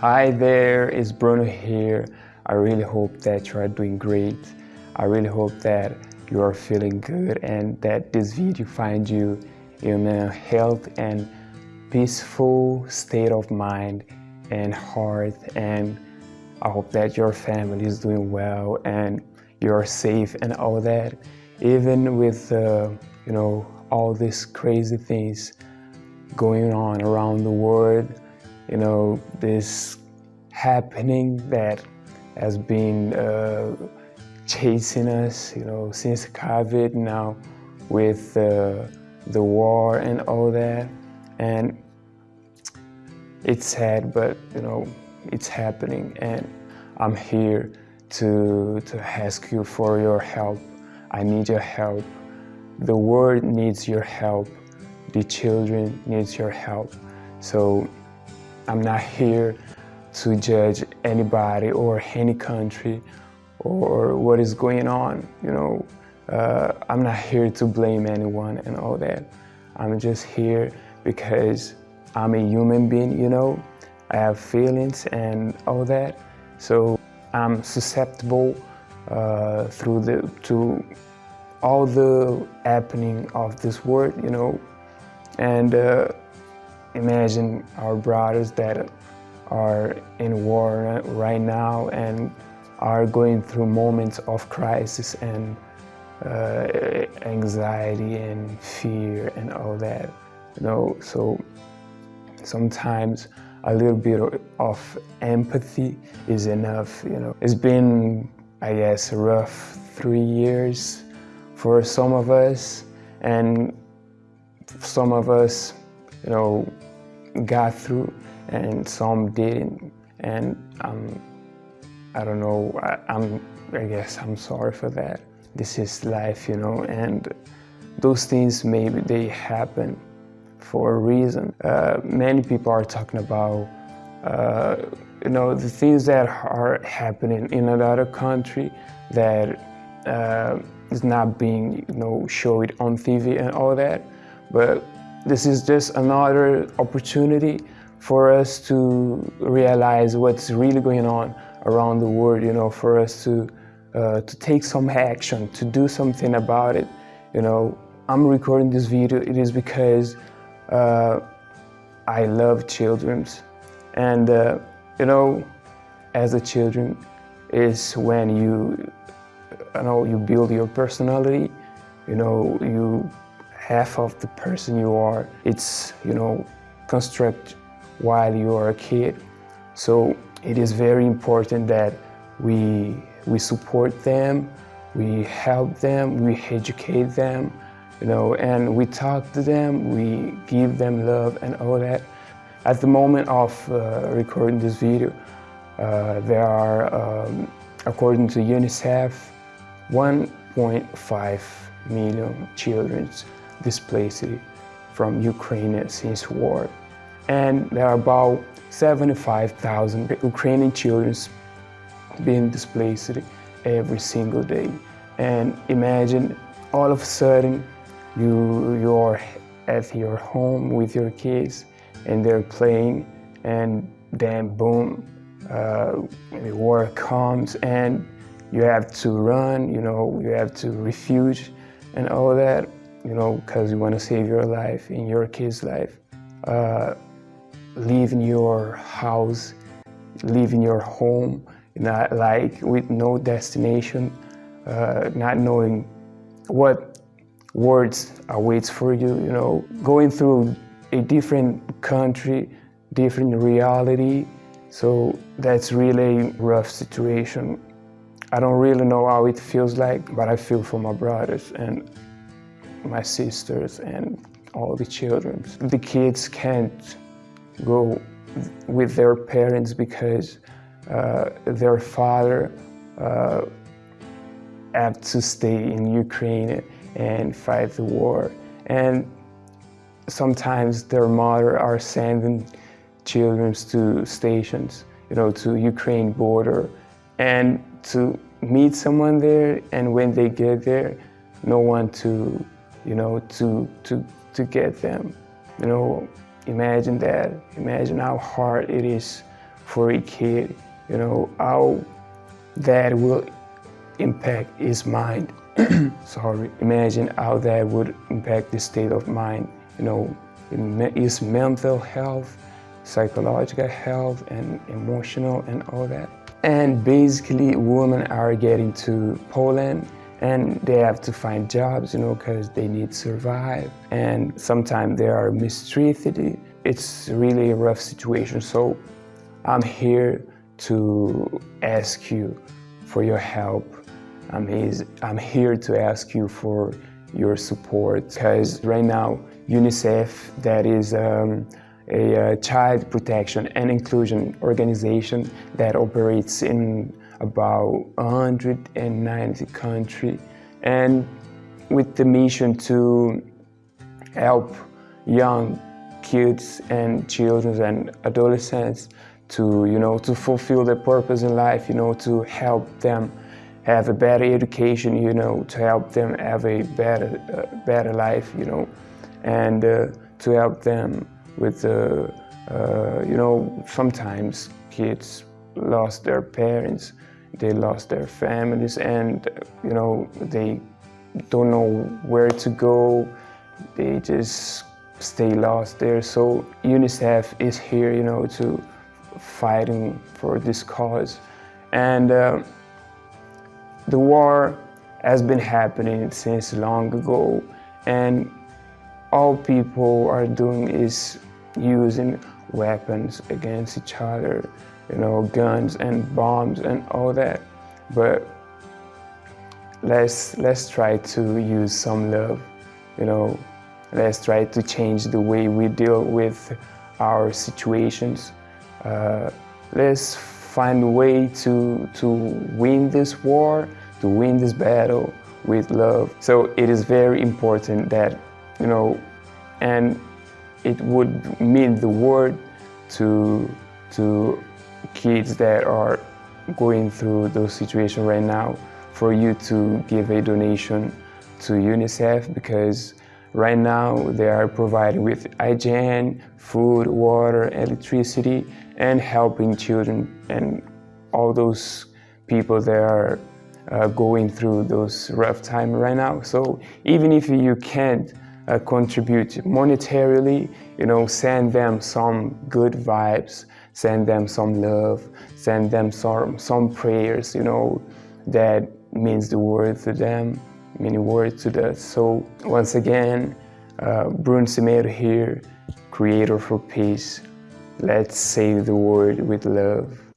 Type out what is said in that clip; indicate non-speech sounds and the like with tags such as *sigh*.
Hi there, it's Bruno here. I really hope that you are doing great. I really hope that you are feeling good and that this video finds you in a health and peaceful state of mind and heart and I hope that your family is doing well and you're safe and all that even with uh, you know all these crazy things going on around the world you know this happening that has been uh, chasing us you know since covid now with uh, the war and all that and it's sad but you know it's happening and I'm here to, to ask you for your help. I need your help. The world needs your help. The children needs your help. So I'm not here to judge anybody or any country or what is going on. You know, uh, I'm not here to blame anyone and all that. I'm just here because I'm a human being, you know, I have feelings and all that. So I'm susceptible uh, through the to all the happening of this world, you know. And uh, imagine our brothers that are in war right now and are going through moments of crisis and uh, anxiety and fear and all that, you know. So sometimes a little bit of empathy is enough, you know. It's been, I guess, rough three years for some of us, and some of us, you know, got through, and some didn't. And um, I don't know, I, I'm, I guess I'm sorry for that. This is life, you know, and those things maybe they happen for a reason. Uh, many people are talking about uh, you know the things that are happening in another country that uh, is not being you know showed on TV and all that, but this is just another opportunity for us to realize what's really going on around the world. You know, for us to uh, to take some action, to do something about it. You know, I'm recording this video. It is because uh, I love children. And, uh, you know, as a children is when you, you know, you build your personality, you know, you, half of the person you are, it's, you know, construct while you are a kid. So it is very important that we, we support them, we help them, we educate them, you know, and we talk to them, we give them love and all that. At the moment of uh, recording this video, uh, there are, um, according to UNICEF, 1.5 million children displaced from Ukraine since war. And there are about 75,000 Ukrainian children being displaced every single day. And imagine all of a sudden you you're at your home with your kids and they're playing and then boom uh, the war comes and you have to run you know you have to refuge and all that you know because you want to save your life in your kid's life uh, leaving your house leaving your home not like with no destination uh, not knowing what words awaits for you, you know, going through a different country, different reality. So that's really a rough situation. I don't really know how it feels like, but I feel for my brothers and my sisters and all the children. The kids can't go with their parents because uh, their father uh, had to stay in Ukraine and fight the war. And sometimes their mother are sending children to stations, you know, to Ukraine border and to meet someone there. And when they get there, no one to, you know, to, to, to get them. You know, imagine that. Imagine how hard it is for a kid, you know, how that will impact his mind. *clears throat* Sorry, imagine how that would impact the state of mind, you know, his mental health, psychological health, and emotional and all that. And basically, women are getting to Poland and they have to find jobs, you know, because they need to survive. And sometimes they are mistreated. It's really a rough situation. So I'm here to ask you for your help. I'm, I'm here to ask you for your support because right now UNICEF, that is um, a, uh, child protection and inclusion organization that operates in about 190 countries and with the mission to help young kids and children and adolescents to you know to fulfill their purpose in life you know to help them have a better education you know to help them have a better uh, better life you know and uh, to help them with uh, uh, you know sometimes kids lost their parents they lost their families and you know they don't know where to go. They just stay lost there. So unicef is here you know to fighting for this cause. And uh, the war has been happening since long ago and all people are doing is using weapons against each other, you know, guns and bombs and all that. But let's let's try to use some love, you know. Let's try to change the way we deal with our situations. Uh, let's find a way to to win this war, to win this battle with love. So it is very important that you know, and it would mean the world to, to kids that are going through those situations right now for you to give a donation to UNICEF because right now they are provided with hygiene, food, water, electricity, and helping children and all those people that are uh, going through those rough times right now. So even if you can't uh, contribute monetarily, you know, send them some good vibes, send them some love, send them some, some prayers, you know, that means the word to them, meaning word to us. So once again, uh, Bruno Semedo here, creator for peace. Let's save the world with love.